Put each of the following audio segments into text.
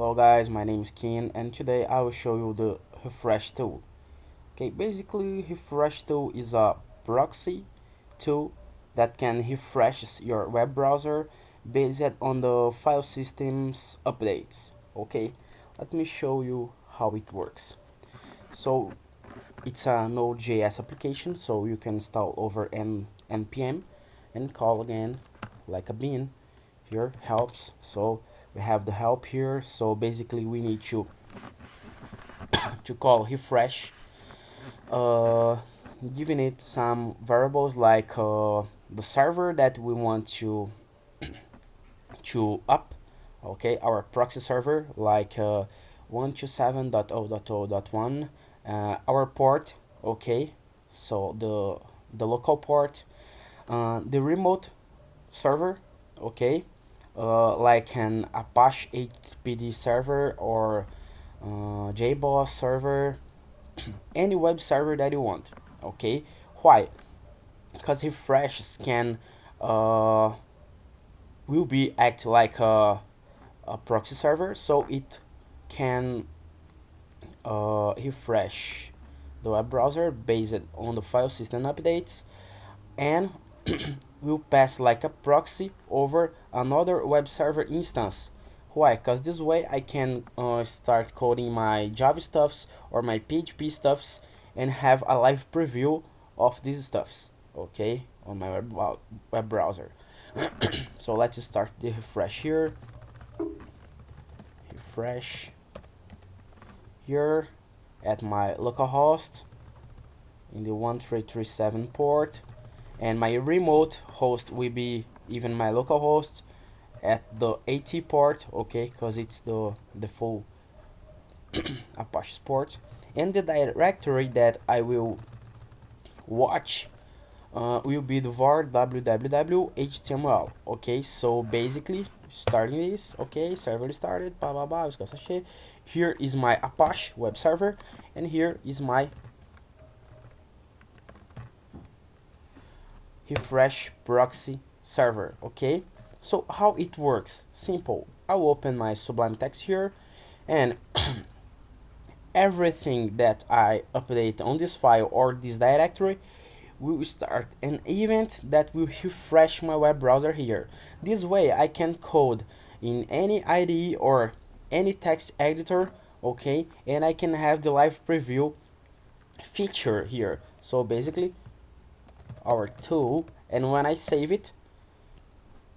Hello guys, my name is Ken and today I will show you the refresh tool. Okay, basically refresh tool is a proxy tool that can refresh your web browser based on the file system's updates. Okay, let me show you how it works. So it's a Node.js application so you can install over N npm and call again like a bean here helps so we have the help here so basically we need to to call refresh. Uh, giving it some variables like uh, the server that we want to to up okay our proxy server like uh, 127.0.0.1 uh, our port okay so the the local port uh, the remote server okay uh, like an Apache HTTPD server or uh, JBoss server any web server that you want okay? Why? Because refresh can uh, will be act like a, a proxy server so it can uh, refresh the web browser based on the file system updates and will pass like a proxy over another web server instance. Why? Because this way I can uh, start coding my Java stuffs or my PHP stuffs and have a live preview of these stuffs okay on my web, web browser. So let's start the refresh here. Refresh here at my localhost in the 1337 port and my remote host will be even my local host at the 80 port okay because it's the the full Apache port and the directory that I will watch uh, will be the var www html okay? So basically starting this okay server started blah blah blah here is my Apache web server and here is my refresh proxy server okay? So how it works? Simple. I'll open my sublime text here and everything that I update on this file or this directory will start an event that will refresh my web browser here. This way I can code in any IDE or any text editor okay? And I can have the live preview feature here. So basically our tool and when I save it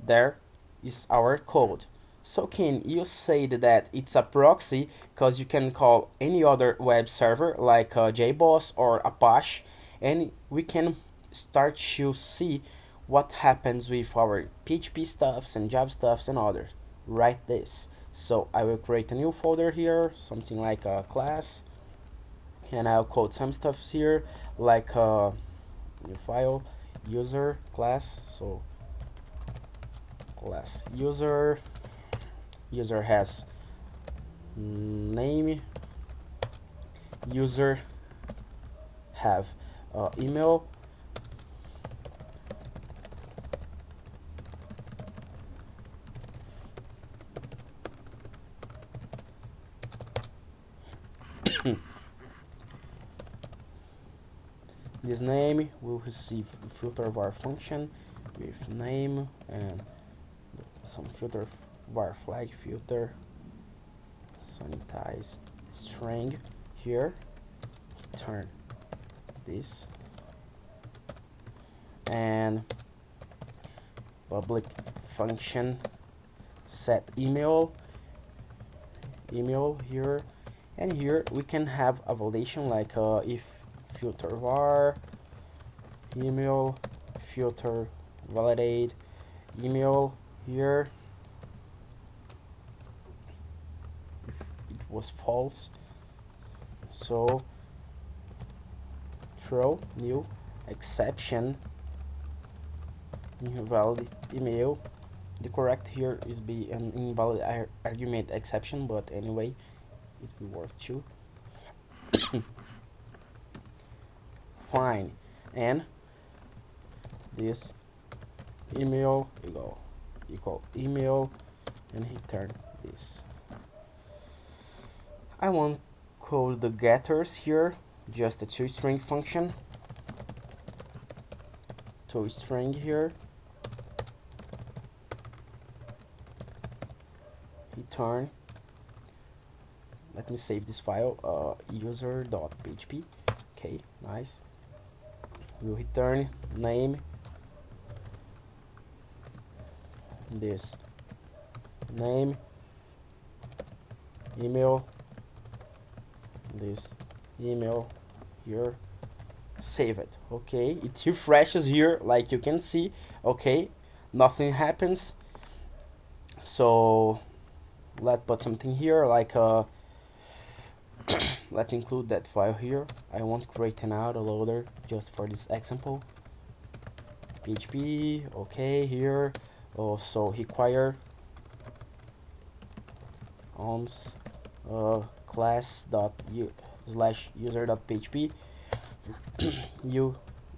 there is our code. So can you say that it's a proxy because you can call any other web server like uh, JBoss or Apache and we can start to see what happens with our PHP stuffs and Java stuffs and others. Write this. So I will create a new folder here something like a class and I'll code some stuffs here like uh, new file user class so class user user has name user have uh, email this name will receive filter var function with name and some filter var flag filter. Sanitize string here. Turn this. And public function. Set email. Email here. And here we can have a validation like uh, if filter var email filter validate email here. It was false. So throw new exception invalid email. The correct here is be an invalid argument exception but anyway it will work too fine and this email equal equal email and return this. I won't call the getters here just a two toString function. Two toString here return let me save this file uh, user.php okay nice we'll return name? This. Name. Email. This. Email. Here. Save it. Okay it refreshes here like you can see. Okay nothing happens. So let's put something here like uh let's include that file here. I won't create an autoloader just for this example. PHP okay here. Also require once uh, class dot u slash user dot php u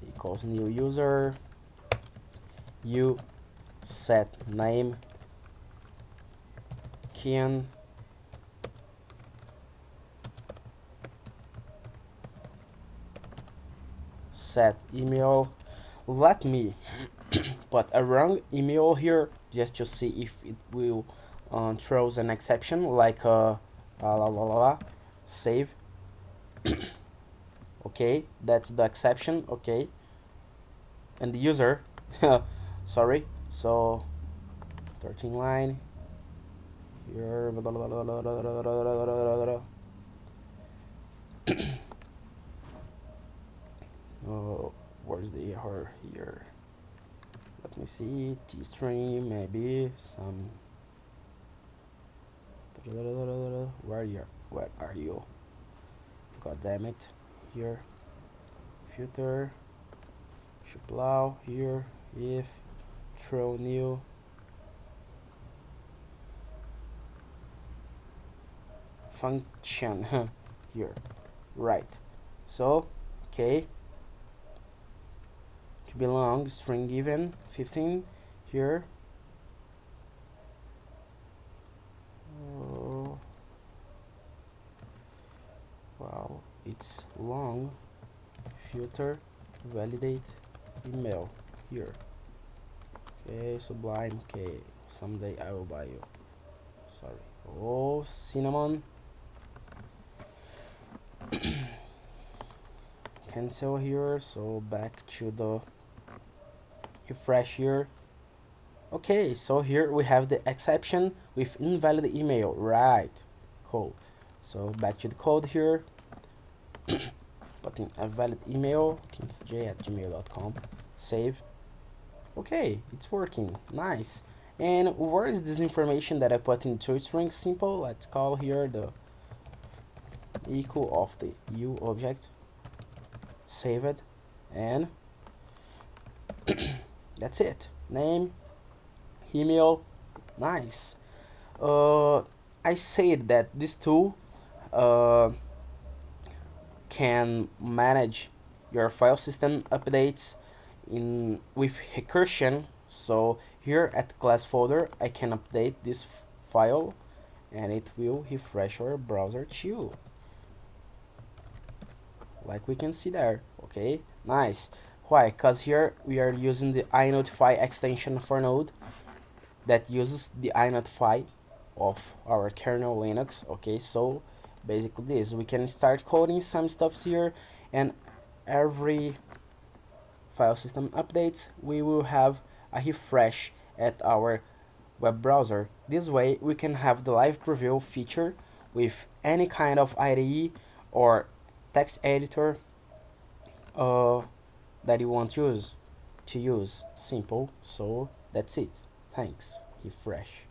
equals new user. U set name. Can email let me put a wrong email here just to see if it will uh, throws an exception like uh, la la la la save okay that's the exception okay and the user sorry so 13 line here oh where's the error here? Let me see t-string maybe some. Where are you? Where are you? God damn it. Here. Filter should plow here. If. Throw new. Function. Here. Right. So okay belong string given 15 here. Oh. wow it's long. Filter validate email here. Okay sublime okay someday i will buy you. Sorry. Oh cinnamon. Cancel here so back to the refresh here okay so here we have the exception with invalid email. Right. Cool. So back to the code here. Putting a valid email j at gmail.com save. Okay it's working. Nice. And where is this information that I put in toString simple. Let's call here the equal of the u object. Save it. And that's it. Name email nice. Uh, I said that this tool uh, can manage your file system updates in with recursion. So here at class folder I can update this file and it will refresh our browser too. Like we can see there. Okay nice why? Because here we are using the inotify extension for node that uses the inotify of our kernel linux okay? So basically this we can start coding some stuffs here and every file system updates we will have a refresh at our web browser. This way we can have the live preview feature with any kind of IDE or text editor uh, that you want use to use. Simple. So that's it. Thanks. Refresh